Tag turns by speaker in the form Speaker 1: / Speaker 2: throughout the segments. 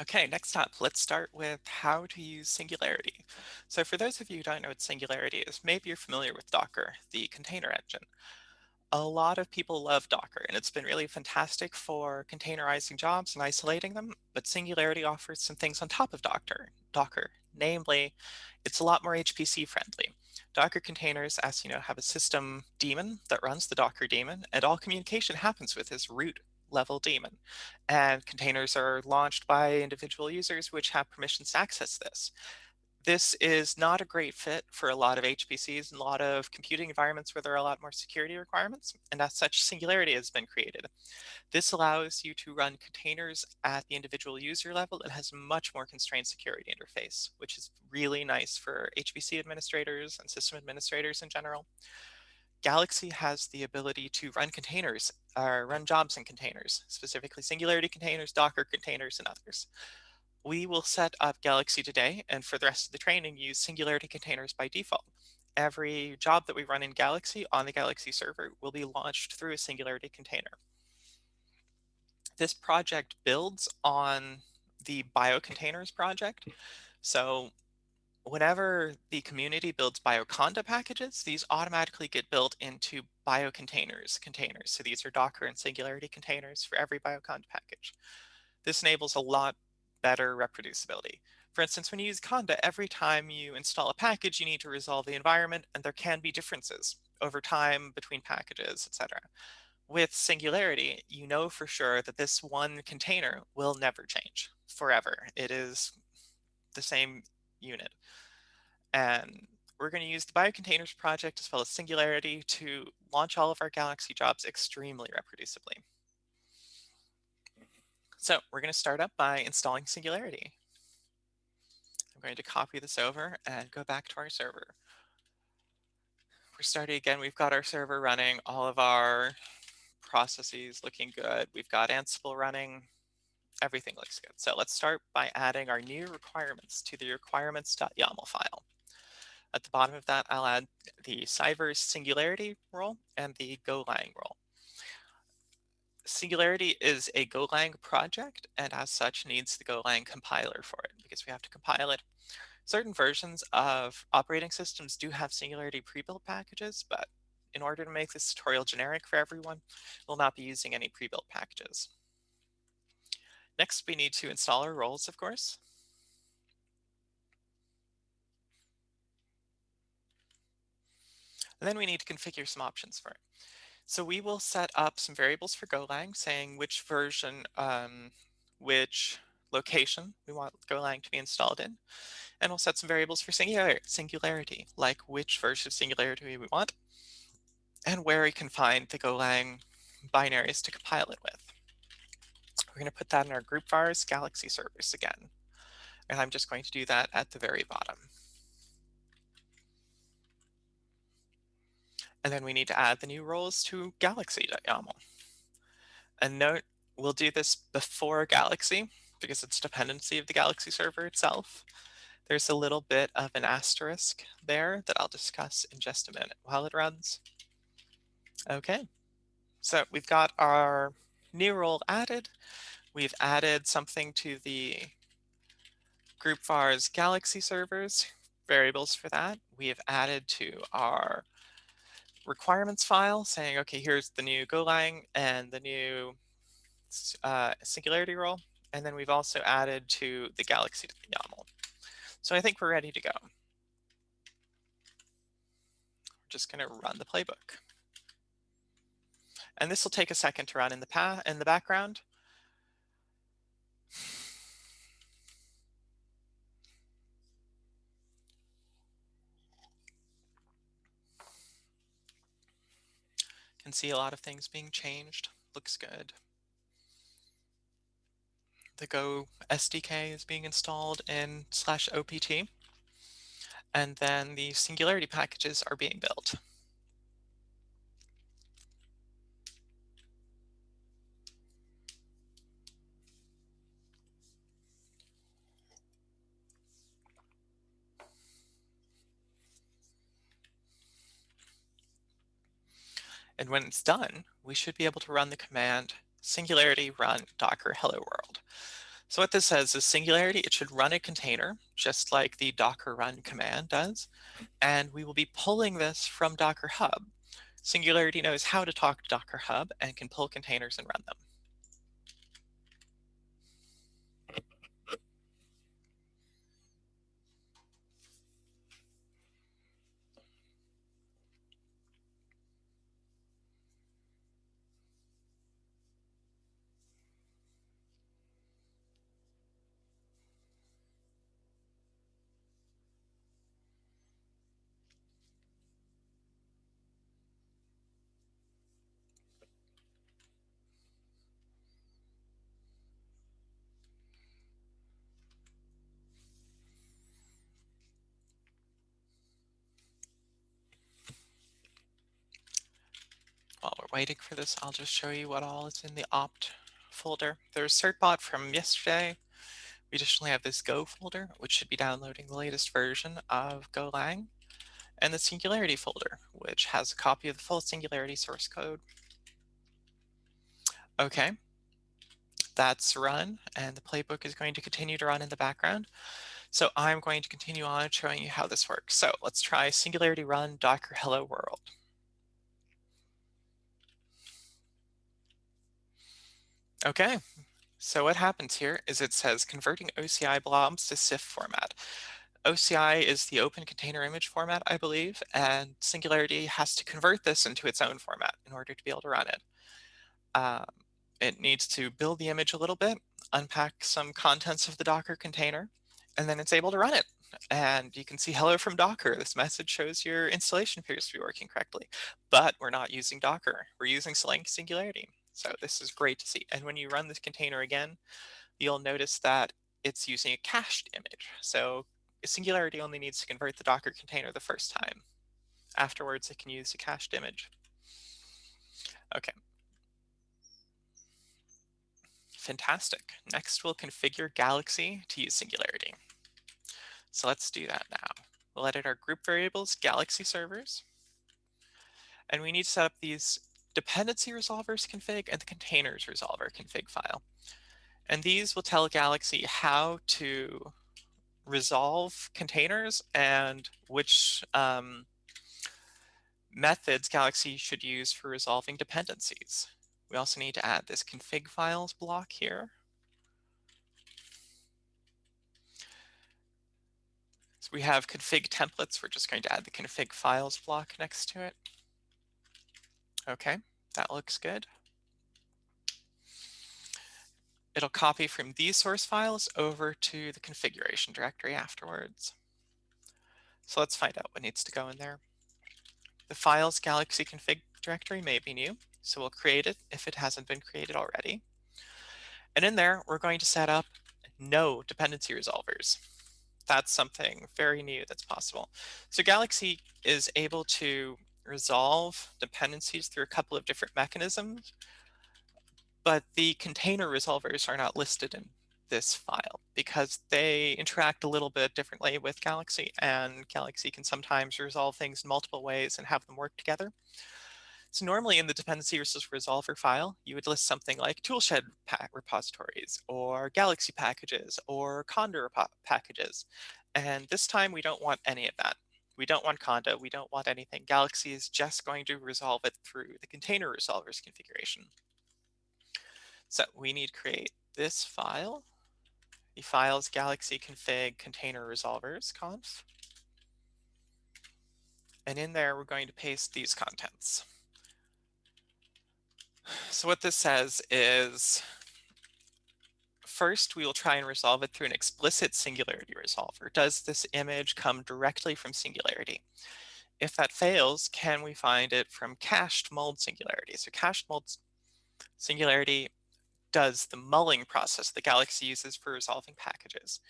Speaker 1: Okay, next up, let's start with how to use Singularity. So for those of you who don't know what Singularity is, maybe you're familiar with Docker, the container engine. A lot of people love Docker, and it's been really fantastic for containerizing jobs and isolating them, but Singularity offers some things on top of Docker. Docker. Namely, it's a lot more HPC friendly. Docker containers, as you know, have a system daemon that runs the Docker daemon, and all communication happens with this root level daemon. And containers are launched by individual users which have permissions to access this. This is not a great fit for a lot of HPCs and a lot of computing environments where there are a lot more security requirements, and as such, Singularity has been created. This allows you to run containers at the individual user level and has much more constrained security interface, which is really nice for HPC administrators and system administrators in general. Galaxy has the ability to run containers, or run jobs in containers, specifically Singularity containers, Docker containers, and others. We will set up Galaxy today, and for the rest of the training, use Singularity containers by default. Every job that we run in Galaxy on the Galaxy server will be launched through a Singularity container. This project builds on the biocontainers project. So whenever the community builds bioconda packages, these automatically get built into biocontainers containers. So these are Docker and Singularity containers for every bioconda package. This enables a lot better reproducibility. For instance, when you use Conda, every time you install a package, you need to resolve the environment, and there can be differences over time between packages, etc. With Singularity, you know for sure that this one container will never change forever. It is the same unit. And we're going to use the Biocontainers project as well as Singularity to launch all of our Galaxy jobs extremely reproducibly. So we're going to start up by installing Singularity. I'm going to copy this over and go back to our server. We're starting again. We've got our server running, all of our processes looking good. We've got Ansible running. Everything looks good. So let's start by adding our new requirements to the requirements.yaml file. At the bottom of that, I'll add the Cyverse Singularity role and the Golang role. Singularity is a Golang project and as such needs the Golang compiler for it because we have to compile it. Certain versions of operating systems do have Singularity pre-built packages, but in order to make this tutorial generic for everyone, we'll not be using any pre-built packages. Next, we need to install our roles, of course. And then we need to configure some options for it. So we will set up some variables for Golang saying which version, um, which location we want Golang to be installed in. And we'll set some variables for singular Singularity, like which version of Singularity we want and where we can find the Golang binaries to compile it with. We're going to put that in our group vars Galaxy servers again. And I'm just going to do that at the very bottom. And then we need to add the new roles to galaxy.yaml. And note, we'll do this before Galaxy because it's a dependency of the Galaxy server itself. There's a little bit of an asterisk there that I'll discuss in just a minute while it runs. Okay, so we've got our new role added. We've added something to the group vars Galaxy servers, variables for that. We have added to our requirements file saying, okay, here's the new Golang and the new uh, Singularity role. And then we've also added to the Galaxy YAML. So I think we're ready to go. We're just going to run the playbook. And this will take a second to run in the, in the background. Can see a lot of things being changed. Looks good. The Go SDK is being installed in slash OPT. And then the Singularity packages are being built. And when it's done, we should be able to run the command singularity run docker hello world. So what this says is Singularity, it should run a container, just like the docker run command does. And we will be pulling this from Docker Hub. Singularity knows how to talk to Docker Hub and can pull containers and run them. Waiting for this, I'll just show you what all is in the opt folder. There's certbot from yesterday. We additionally have this Go folder, which should be downloading the latest version of Golang, and the Singularity folder, which has a copy of the full Singularity source code. Okay, that's run, and the playbook is going to continue to run in the background. So I'm going to continue on showing you how this works. So let's try Singularity run docker hello world. Okay, so what happens here is it says converting OCI blobs to SIF format. OCI is the open container image format, I believe, and Singularity has to convert this into its own format in order to be able to run it. Um, it needs to build the image a little bit, unpack some contents of the Docker container, and then it's able to run it. And you can see hello from Docker. This message shows your installation appears to be working correctly, but we're not using Docker. We're using Singularity. So this is great to see. And when you run this container again, you'll notice that it's using a cached image. So Singularity only needs to convert the Docker container the first time. Afterwards, it can use a cached image. Okay. Fantastic. Next, we'll configure Galaxy to use Singularity. So let's do that now. We'll edit our group variables, Galaxy servers. And we need to set up these dependency resolvers config and the containers resolver config file. And these will tell Galaxy how to resolve containers and which um, methods Galaxy should use for resolving dependencies. We also need to add this config files block here. So we have config templates. We're just going to add the config files block next to it. Okay, that looks good. It'll copy from these source files over to the configuration directory afterwards. So let's find out what needs to go in there. The files galaxy config directory may be new, so we'll create it if it hasn't been created already. And in there, we're going to set up no dependency resolvers. That's something very new that's possible. So Galaxy is able to resolve dependencies through a couple of different mechanisms, but the container resolvers are not listed in this file because they interact a little bit differently with Galaxy and Galaxy can sometimes resolve things in multiple ways and have them work together. So normally in the dependency resolver file, you would list something like toolshed repositories or Galaxy packages or Conda packages. And this time we don't want any of that. We don't want Conda, we don't want anything. Galaxy is just going to resolve it through the container resolvers configuration. So we need to create this file, the files galaxy config container resolvers conf. And in there, we're going to paste these contents. So what this says is First, we will try and resolve it through an explicit singularity resolver. Does this image come directly from singularity? If that fails, can we find it from cached mulled singularity? So cached mulled singularity does the mulling process the Galaxy uses for resolving packages.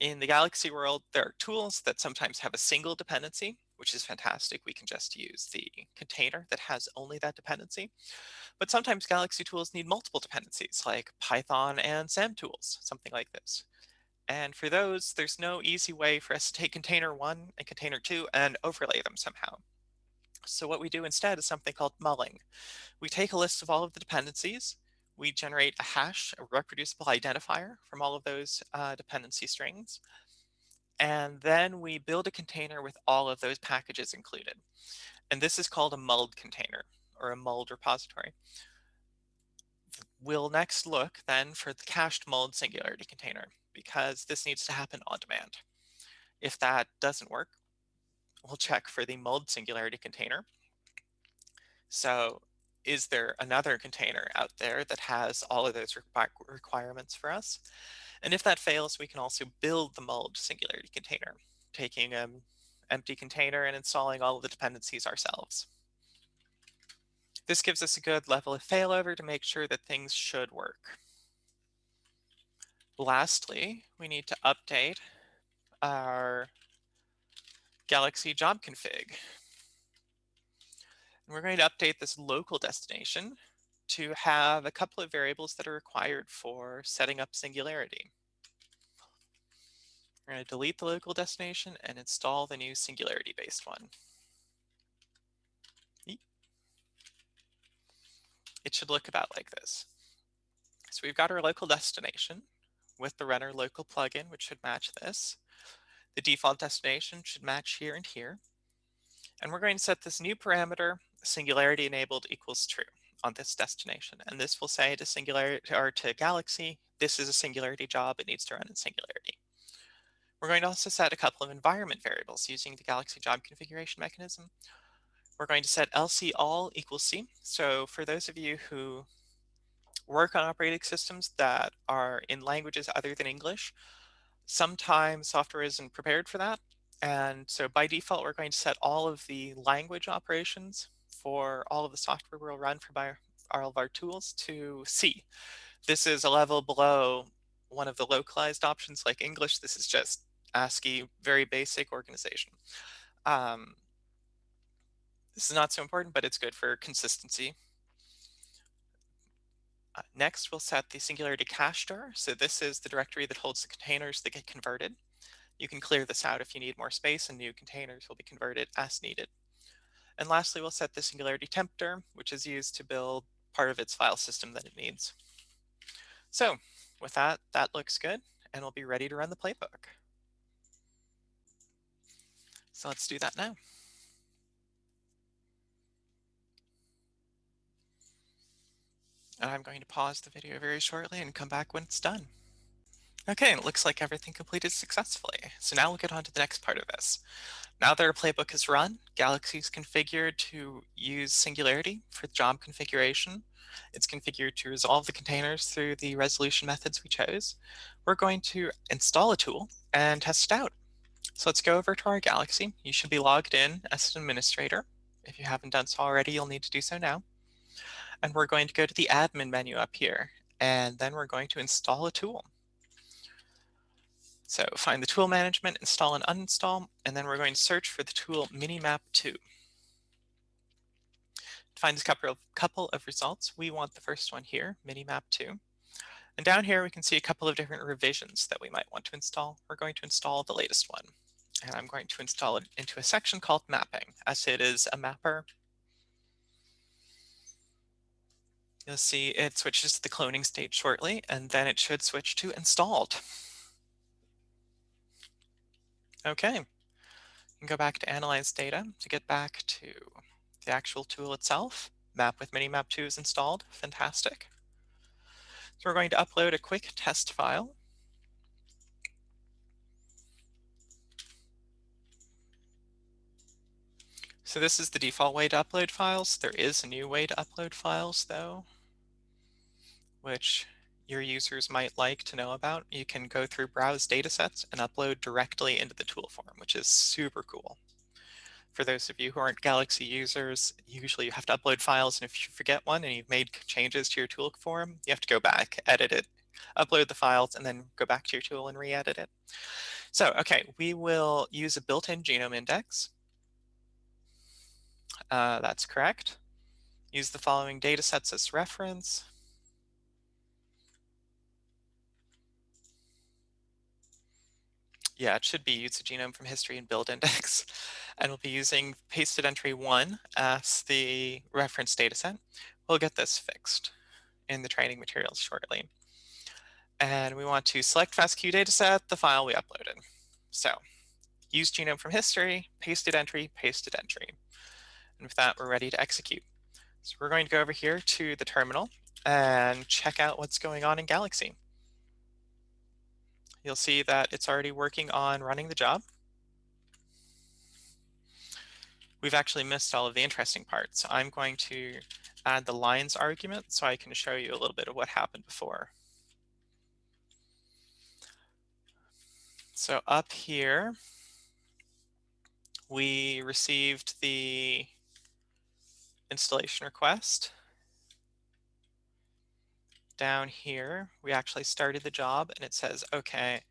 Speaker 1: In the Galaxy world, there are tools that sometimes have a single dependency, which is fantastic. We can just use the container that has only that dependency. But sometimes Galaxy tools need multiple dependencies like Python and SAM tools, something like this. And for those, there's no easy way for us to take container one and container two and overlay them somehow. So what we do instead is something called mulling. We take a list of all of the dependencies, We generate a hash, a reproducible identifier from all of those uh, dependency strings. And then we build a container with all of those packages included. And this is called a mulled container or a mulled repository. We'll next look then for the cached mulled singularity container because this needs to happen on demand. If that doesn't work, we'll check for the mulled singularity container. So is there another container out there that has all of those requirements for us? And if that fails, we can also build the mulled singularity container, taking an empty container and installing all of the dependencies ourselves. This gives us a good level of failover to make sure that things should work. Lastly, we need to update our Galaxy job config. We're going to update this local destination to have a couple of variables that are required for setting up Singularity. We're going to delete the local destination and install the new Singularity-based one. It should look about like this. So we've got our local destination with the runner local plugin, which should match this. The default destination should match here and here. And we're going to set this new parameter, singularity enabled equals true on this destination. And this will say to singularity or to Galaxy, this is a singularity job, it needs to run in singularity. We're going to also set a couple of environment variables using the Galaxy job configuration mechanism. We're going to set lc all equals c. So for those of you who work on operating systems that are in languages other than English, sometimes software isn't prepared for that. And so by default, we're going to set all of the language operations for all of the software we'll run for all of our tools to C. This is a level below one of the localized options like English. This is just ASCII, very basic organization. Um, this is not so important, but it's good for consistency. Uh, next, we'll set the Singularity cache dir. So this is the directory that holds the containers that get converted. You can clear this out if you need more space and new containers will be converted as needed. And lastly, we'll set the Singularity temp dir, which is used to build part of its file system that it needs. So with that, that looks good, and we'll be ready to run the playbook. So let's do that now. And I'm going to pause the video very shortly and come back when it's done. Okay, it looks like everything completed successfully. So now we'll get on to the next part of this. Now that our playbook is run, Galaxy is configured to use Singularity for job configuration. It's configured to resolve the containers through the resolution methods we chose. We're going to install a tool and test it out. So let's go over to our Galaxy. You should be logged in as an administrator. If you haven't done so already, you'll need to do so now. And we're going to go to the admin menu up here, and then we're going to install a tool. So find the tool management, install and uninstall, and then we're going to search for the tool Minimap2. To Find a couple of, couple of results. We want the first one here, Minimap2. And down here, we can see a couple of different revisions that we might want to install. We're going to install the latest one. And I'm going to install it into a section called mapping, as it is a mapper You'll see it switches to the cloning state shortly, and then it should switch to installed. Okay, you can go back to analyze data to get back to the actual tool itself. Map with Minimap2 is installed, fantastic. So we're going to upload a quick test file. So this is the default way to upload files. There is a new way to upload files though, which your users might like to know about. You can go through browse datasets and upload directly into the tool form, which is super cool. For those of you who aren't Galaxy users, usually you have to upload files and if you forget one and you've made changes to your tool form, you have to go back, edit it, upload the files, and then go back to your tool and re-edit it. So, okay, we will use a built-in genome index uh, that's correct. Use the following data sets as reference. Yeah, it should be use genome from history and build index. And we'll be using pasted entry one as the reference data set. We'll get this fixed in the training materials shortly. And we want to select FASTQ dataset, the file we uploaded. So use genome from history, pasted entry, pasted entry. And with that, we're ready to execute. So we're going to go over here to the terminal and check out what's going on in Galaxy. You'll see that it's already working on running the job. We've actually missed all of the interesting parts. I'm going to add the lines argument so I can show you a little bit of what happened before. So up here, we received the installation request. Down here, we actually started the job and it says, okay,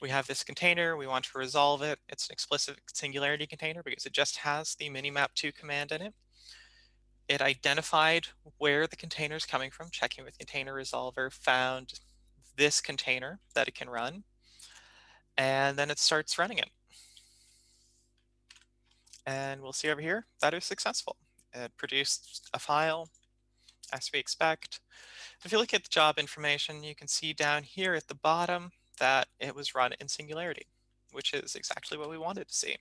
Speaker 1: we have this container, we want to resolve it. It's an explicit singularity container because it just has the minimap2 command in it. It identified where the container is coming from, checking with container resolver, found this container that it can run, and then it starts running it. And we'll see over here that is successful. It produced a file as we expect. If you look at the job information, you can see down here at the bottom that it was run in Singularity, which is exactly what we wanted to see.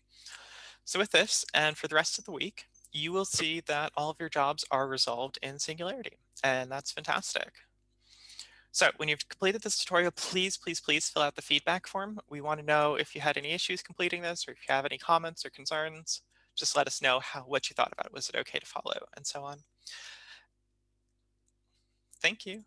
Speaker 1: So with this, and for the rest of the week, you will see that all of your jobs are resolved in Singularity, and that's fantastic. So when you've completed this tutorial, please, please, please fill out the feedback form. We want to know if you had any issues completing this or if you have any comments or concerns just let us know how what you thought about it. Was it okay to follow and so on. Thank you.